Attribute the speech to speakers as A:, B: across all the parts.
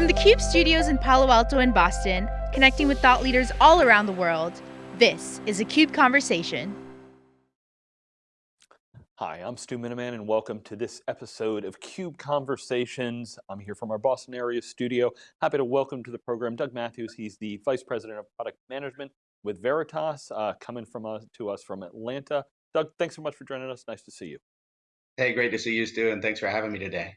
A: From the CUBE studios in Palo Alto and Boston, connecting with thought leaders all around the world, this is a CUBE Conversation.
B: Hi, I'm Stu Miniman and welcome to this episode of CUBE Conversations. I'm here from our Boston area studio. Happy to welcome to the program Doug Matthews. He's the Vice President of Product Management with Veritas, uh, coming from us, to us from Atlanta. Doug, thanks so much for joining us. Nice to see you.
C: Hey, great to see you, Stu, and thanks for having me today.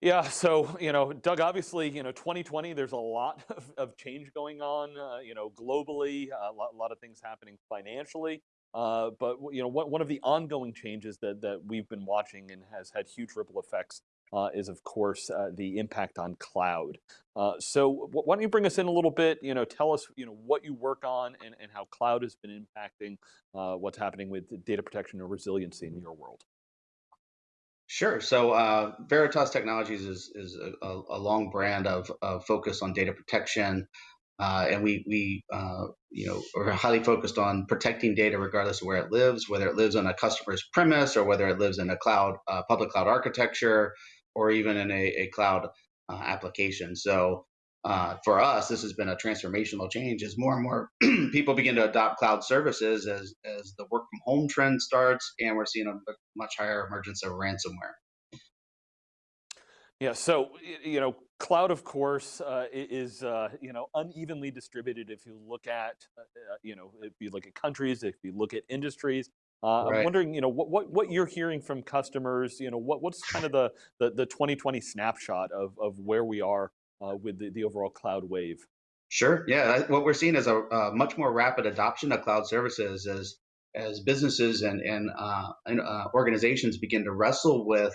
B: Yeah, so, you know, Doug, obviously, you know, 2020, there's a lot of, of change going on, uh, you know, globally, uh, a lot, a lot, of things happening financially. Uh, but, you know, one, one of the ongoing changes that, that we've been watching and has had huge ripple effects uh, is, of course, uh, the impact on cloud. Uh, so why don't you bring us in a little bit, you know, tell us, you know, what you work on and, and how cloud has been impacting what's happening with data protection and resiliency in your world.
C: Sure. So uh, Veritas Technologies is is a, a long brand of, of, focus on data protection, uh, and we we uh, you know are highly focused on protecting data regardless of where it lives, whether it lives on a customer's premise or whether it lives in a cloud uh, public cloud architecture or even in a, a cloud uh, application. So uh, for us, this has been a transformational change as more and more people begin to adopt cloud services as, as the work from home trend starts, and we're seeing a much higher emergence of ransomware.
B: Yeah, so you know, cloud, of course, uh, is uh, you know unevenly distributed. If you look at uh, uh, you know, if you look at countries, if you look at industries, uh, right. I'm wondering, you know, what, what, what you're hearing from customers, you know, what, what's kind of the, the, the 2020 snapshot of, of where we are uh, with the, the overall cloud wave?
C: Sure. Yeah. What we're seeing is a, a, much more rapid adoption of cloud services as as businesses and and, uh, and uh, organizations begin to wrestle with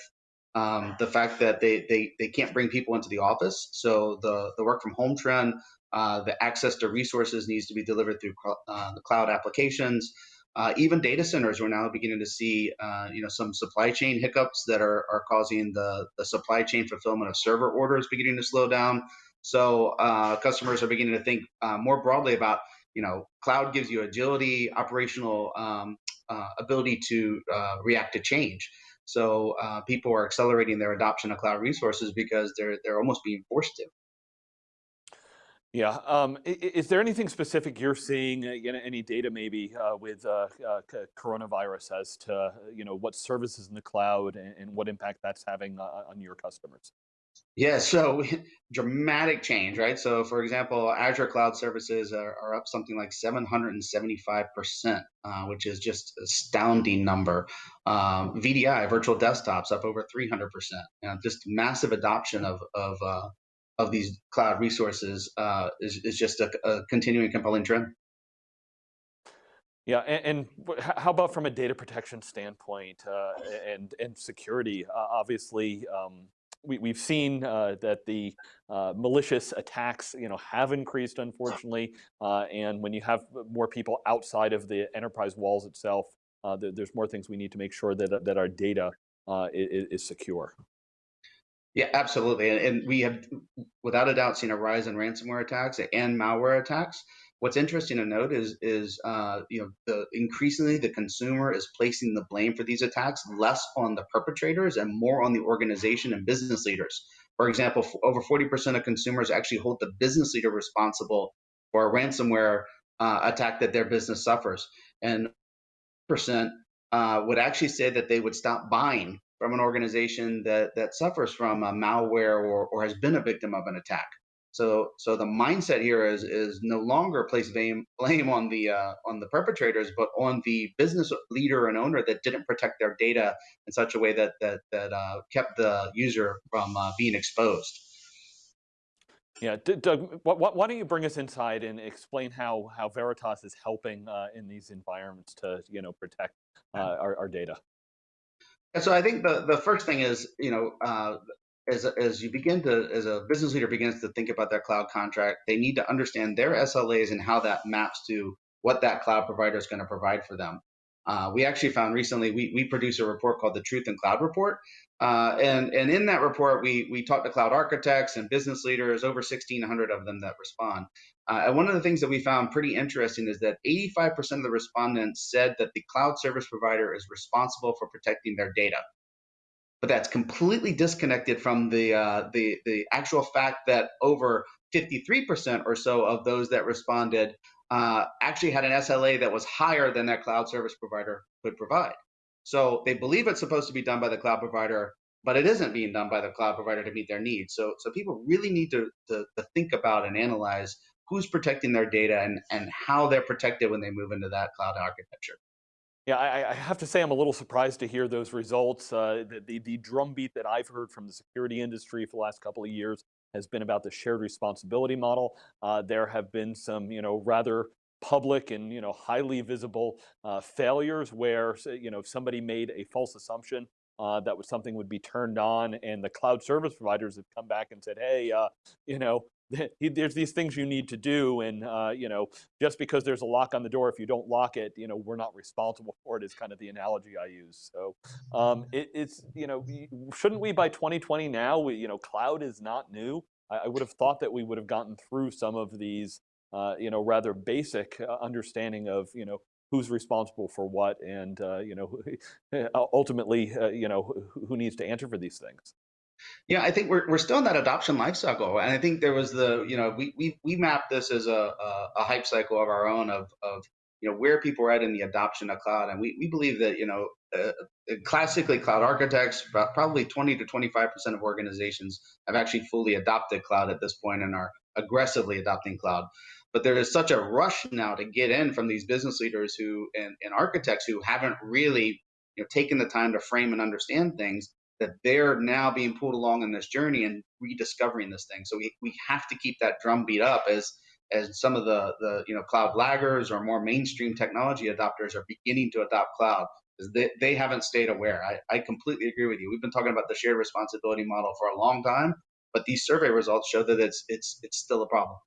C: um, the fact that they, they they can't bring people into the office. So the the work from home trend, uh, the access to resources needs to be delivered through uh, the cloud applications. Uh, even data centers, we're now beginning to see, uh, you know, some supply chain hiccups that are, are causing the, the supply chain fulfillment of server orders beginning to slow down. So uh, customers are beginning to think uh, more broadly about, you know, cloud gives you agility, operational um, uh, ability to uh, react to change. So people are accelerating their adoption of cloud resources because they're they're almost being forced to.
B: Yeah. Um, is there anything specific you're seeing, uh, any data maybe uh, with uh, uh coronavirus as to you know what services in the cloud and, and what impact that's having uh, on your customers?
C: Yeah, so dramatic change, right? So, for example, Azure Cloud Services are, are up something like 775%, uh, which is just astounding number. Um, VDI, virtual desktops, up over 300%. You know, just massive adoption of, of uh, of these cloud resources uh, is, is just a, a, continuing compelling trend.
B: Yeah, and, and, how about from a data protection standpoint uh, and and security? Uh, obviously, um, we, we've seen uh, that the uh, malicious attacks, you know, have increased, unfortunately. Uh, and when you have more people outside of the enterprise walls itself, there's more things we need to make sure that that our data is, is secure.
C: Yeah, absolutely. And, we have, without a doubt, seen a rise in ransomware attacks and malware attacks. What's interesting to note is, is uh, you know, the, increasingly the consumer is placing the blame for these attacks less on the perpetrators and more on the organization and business leaders. For example, over 40% of consumers actually hold the business leader responsible for a ransomware uh, attack that their business suffers, and percent uh, would actually say that they would stop buying from an organization that that suffers from a malware or, or has been a victim of an attack. So so the mindset here is is no longer place blame blame on the uh, on the perpetrators, but on the business leader and owner that didn't protect their data in such a way that that that uh, kept the user from uh, being exposed.
B: Yeah, Doug, why don't you bring us inside and explain how how Veritas is helping uh, in these environments to you know protect uh, our, our data?
C: And so I think the, the first thing is, you know, uh, as, as you begin to, as a business leader begins to think about their cloud contract, they need to understand their SLAs and how that maps to what that cloud provider is going to provide for them. Uh, we actually found recently we, we produce a report called the Truth in Cloud Report, uh, and and in that report we we talk to cloud architects and business leaders, over 1,600 of them that respond. Uh, and one of the things that we found pretty interesting is that 85% of the respondents said that the cloud service provider is responsible for protecting their data. but that's completely disconnected from the uh, the the actual fact that over 53% or so of those that responded uh, actually had an SLA that was higher than that cloud service provider could provide. So they believe it's supposed to be done by the cloud provider, but it isn't being done by the cloud provider to meet their needs. So, so people really need to, to, to think about and analyze who's protecting their data and, and how they're protected when they move into that cloud architecture.
B: Yeah, I, I, have to say I'm a little surprised to hear those results. Uh, the, the, the drumbeat that I've heard from the security industry for the last couple of years has been about the shared responsibility model. Uh, there have been some, you know, rather public and you know highly visible uh, failures where you know somebody made a false assumption uh, that was something would be turned on and the cloud service providers have come back and said hey uh, you know there's these things you need to do and uh, you know just because there's a lock on the door if you don't lock it you know we're not responsible for it is kind of the analogy I use so um, it, it's you know shouldn't we by 2020 now we, you know cloud is not new I, I would have thought that we would have gotten through some of these uh, you know, rather basic uh, understanding of, you know, who's responsible for what and, uh, you know, ultimately, uh, you know, who needs to answer for these things.
C: Yeah, I think we're, we're still in that adoption life cycle. And I think there was the, you know, we, we, we mapped this as a, a, a hype cycle of our own of, of, you know, where people are at in the adoption of cloud. And we, we believe that, you know, uh, classically cloud architects, probably 20 to 25% of organizations have actually fully adopted cloud at this point and are aggressively adopting cloud. But there is such a rush now to get in from these business leaders who and, and architects who haven't really you know, taken the time to frame and understand things that they're now being pulled along in this journey and rediscovering this thing. So we, we have to keep that drum beat up as as some of the the you know cloud laggers or more mainstream technology adopters are beginning to adopt cloud they, they haven't stayed aware. I, I completely agree with you. We've been talking about the shared responsibility model for a long time, but these survey results show that it's it's it's still a problem.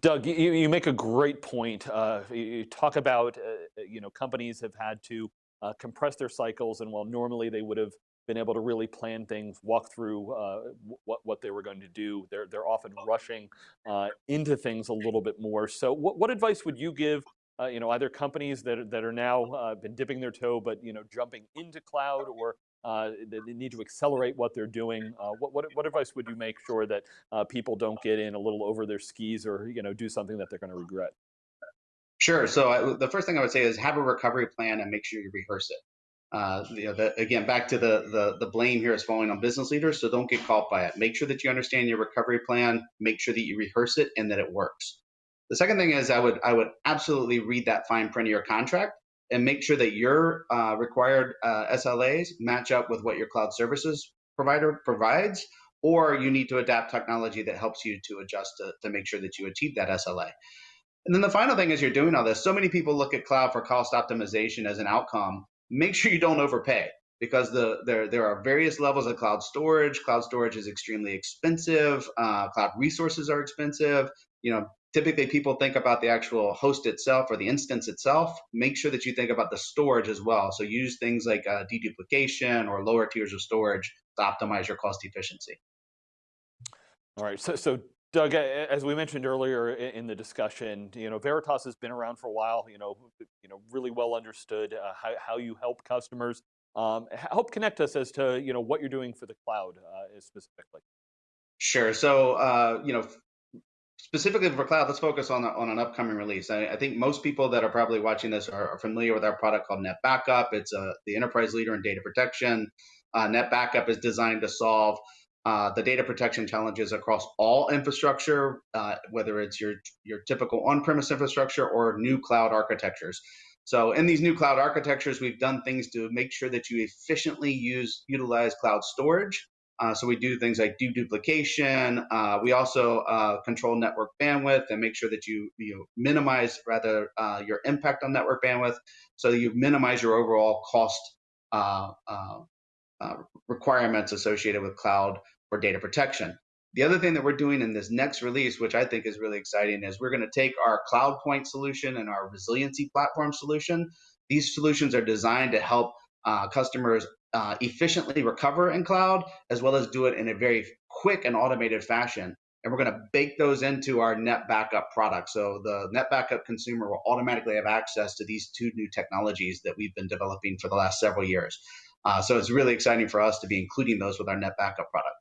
B: Doug, you, you make a great point. Uh, you talk about, uh, you know, companies have had to uh, compress their cycles, and while normally they would have been able to really plan things, walk through uh, what, what they were going to do, they're, they're often rushing uh, into things a little bit more. So what, what advice would you give uh, you know, either companies that, that are now uh, been dipping their toe, but, you know, jumping into cloud or uh, they need to accelerate what they're doing. Uh, what, what, what, advice would you make sure that uh, people don't get in a little over their skis or you know do something that they're going to regret?
C: Sure. So I, the first thing I would say is have a recovery plan and make sure you rehearse it. Uh, you know, the, again, back to the, the the blame here is falling on business leaders, so don't get caught by it. Make sure that you understand your recovery plan. Make sure that you rehearse it and that it works. The second thing is I would I would absolutely read that fine print of your contract and make sure that your uh, required uh, SLAs match up with what your cloud services provider provides, or you need to adapt technology that helps you to adjust to, to make sure that you achieve that SLA. And then the final thing is you're doing all this. So many people look at cloud for cost optimization as an outcome. Make sure you don't overpay because the there there are various levels of cloud storage. Cloud storage is extremely expensive. Uh, cloud resources are expensive. You know, typically people think about the actual host itself or the instance itself. Make sure that you think about the storage as well. So use things like uh, deduplication or lower tiers of storage to optimize your cost efficiency.
B: All right, so, so Doug, as we mentioned earlier in the discussion, you know, Veritas has been around for a while, you know, you know, really well understood uh, how, how you help customers. Um, help connect us as to, you know, what you're doing for the cloud uh, specifically.
C: Sure. So, uh, you know, specifically for cloud, let's focus on, on an upcoming release. I, I, think most people that are probably watching this are, are familiar with our product called NetBackup. It's a, the enterprise leader in data protection. Uh, NetBackup is designed to solve uh, the data protection challenges across all infrastructure, uh, whether it's your, your typical on-premise infrastructure or new cloud architectures. So in these new cloud architectures, we've done things to make sure that you efficiently use utilize cloud storage uh, so we do things like deduplication. Uh, we also uh, control network bandwidth and make sure that you you minimize rather uh, your impact on network bandwidth, so you minimize your overall cost uh, requirements associated with cloud for data protection. The other thing that we're doing in this next release, which I think is really exciting, is we're going to take our CloudPoint solution and our resiliency platform solution. These solutions are designed to help uh, customers uh, efficiently recover in cloud, as well as do it in a very quick and automated fashion. And we're going to bake those into our NetBackup product. So the NetBackup consumer will automatically have access to these two new technologies that we've been developing for the last several years. Uh, so it's really exciting for us to be including those with our NetBackup product.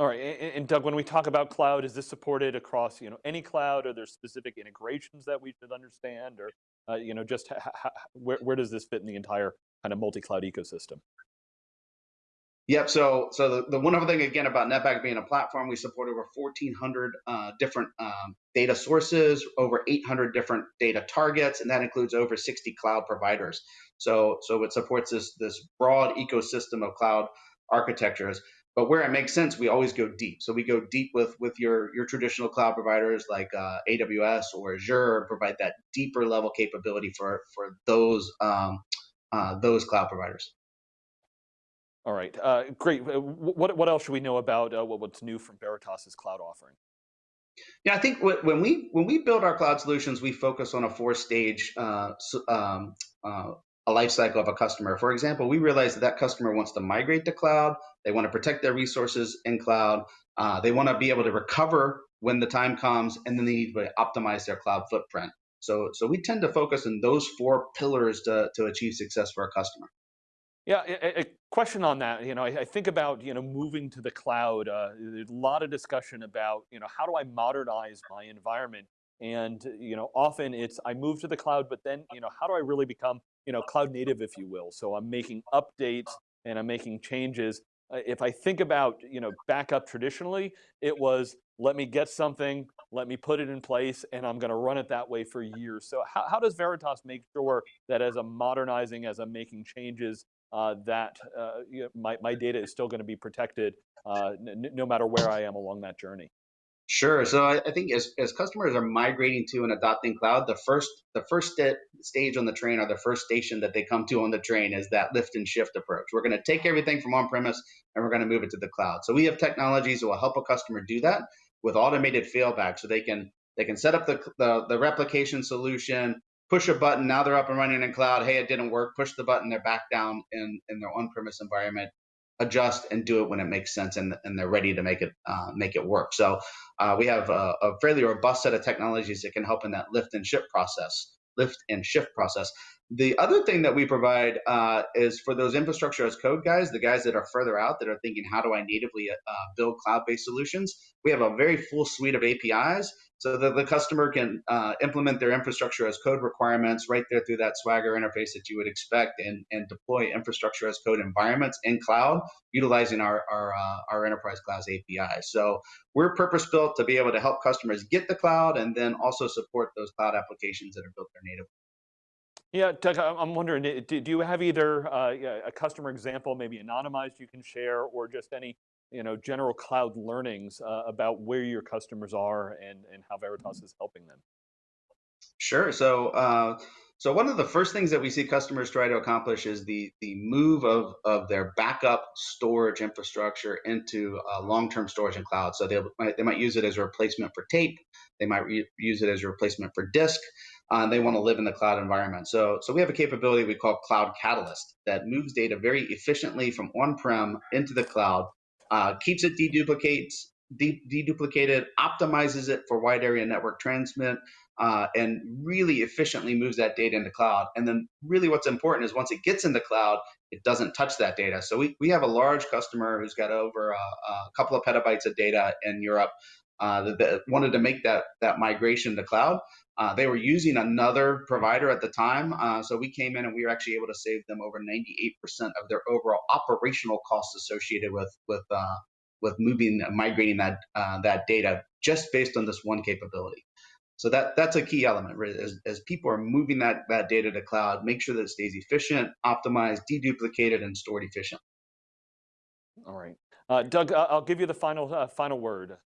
B: All right, and, Doug, when we talk about cloud, is this supported across you know any cloud? Are there specific integrations that we should understand, or uh, you know just where where does this fit in the entire kind of multi-cloud ecosystem?
C: Yep. So, so the, the other thing again about NetBackup being a platform, we support over 1,400 uh, different um, data sources, over 800 different data targets, and that includes over 60 cloud providers. So, so it supports this this broad ecosystem of cloud architectures. But where it makes sense, we always go deep. So we go deep with with your your traditional cloud providers like uh, AWS or Azure, provide that deeper level capability for for those um, uh, those cloud providers.
B: All right, uh, great. Uh, what, what else should we know about uh, what's new from Veritas's cloud offering?
C: Yeah, I think when we when we build our cloud solutions, we focus on a four stage uh, um, uh, a life cycle of a customer. For example, we realize that that customer wants to migrate to cloud. They want to protect their resources in cloud. Uh, they want to be able to recover when the time comes, and then they need to optimize their cloud footprint. So, so we tend to focus on those four pillars to, to achieve success for our customer.
B: Yeah, a, question on that. You know, I, I, think about you know moving to the cloud. Uh, there's a lot of discussion about you know how do I modernize my environment, and you know often it's I move to the cloud, but then you know how do I really become you know cloud native, if you will? So I'm making updates and I'm making changes. Uh, if I think about you know backup traditionally, it was let me get something, let me put it in place, and I'm going to run it that way for years. So how, how does Veritas make sure that as I'm modernizing, as I'm making changes, uh, that uh, you know, my, my data is still going to be protected uh, no matter where I am along that journey.
C: Sure. So I, I, think as, as customers are migrating to and adopting cloud, the first the first st stage on the train or the first station that they come to on the train is that lift and shift approach. We're going to take everything from on-premise and we're going to move it to the cloud. So we have technologies that will help a customer do that with automated failback, so they can they can set up the, the, the replication solution, push a button. Now they're up and running in cloud. Hey, it didn't work. Push the button. They're back down in, in their on-premise environment. Adjust and do it when it makes sense, and, and they're ready to make it uh, make it work. So uh, we have a, a, fairly robust set of technologies that can help in that lift and shift process, lift and shift process. The other thing that we provide uh, is for those infrastructure as code guys, the guys that are further out that are thinking, how do I natively uh, build cloud-based solutions? We have a very full suite of APIs so that the customer can uh, implement their infrastructure as code requirements right there through that Swagger interface that you would expect and, and deploy infrastructure as code environments in cloud utilizing our, our, uh, our enterprise class API. So we're purpose built to be able to help customers get the cloud and then also support those cloud applications that are built there natively.
B: Yeah, Doug, I'm wondering, do you have either uh, a customer example, maybe anonymized you can share, or just any you know, general cloud learnings uh, about where your customers are and, and how Veritas is helping them?
C: Sure. So, uh, so one of the first things that we see customers try to accomplish is the the move of of their backup storage infrastructure into long-term storage in cloud. So they might use it as a replacement for tape. They might use it as a replacement for disk. Uh, they want to live in the cloud environment. So, so we have a capability we call Cloud Catalyst that moves data very efficiently from on-prem into the cloud uh, keeps it deduplicates, de deduplicated, optimizes it for wide area network transmit, uh, and really efficiently moves that data into cloud. And then really what's important is once it gets into the cloud, it doesn't touch that data. So we, we have a large customer who's got over a, a couple of petabytes of data in Europe uh, that, that, wanted to make that, that migration to cloud. Uh, they were using another provider at the time, uh, so we came in and we were actually able to save them over 98% of their overall operational costs associated with with uh, with moving, migrating that uh, that data just based on this one capability. So that that's a key element. Right? As, as people are moving that that data to cloud, make sure that it stays efficient, optimized, deduplicated, and stored efficiently.
B: All right, uh, Doug, I'll give you the final uh, final word.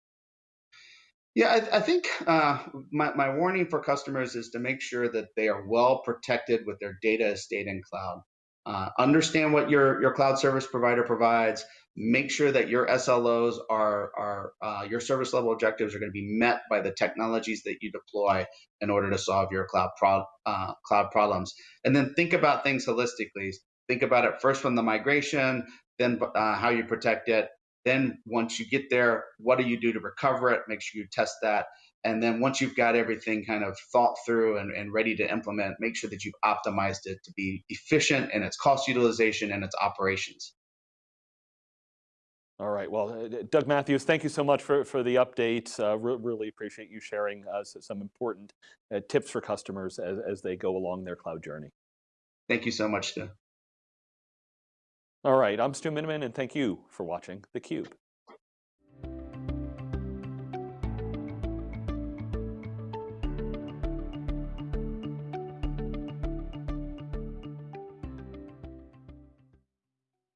C: Yeah, I, I think uh, my, my warning for customers is to make sure that they are well protected with their data estate in cloud. Uh, understand what your, your cloud service provider provides. Make sure that your SLOs are, are uh, your service level objectives are going to be met by the technologies that you deploy in order to solve your cloud pro, uh, cloud problems. And then think about things holistically. Think about it first from the migration, then uh, how you protect it, then once you get there, what do you do to recover it? Make sure you test that. And then once you've got everything kind of thought through and, and ready to implement, make sure that you've optimized it to be efficient in its cost utilization and its operations.
B: All right. Well, uh, Doug Matthews, thank you so much for, for the update. Uh, re really appreciate you sharing uh, some important uh, tips for customers as, as they go along their cloud journey.
C: Thank you so much, Stu.
B: All right. I'm Stu Miniman, and thank you for watching theCUBE.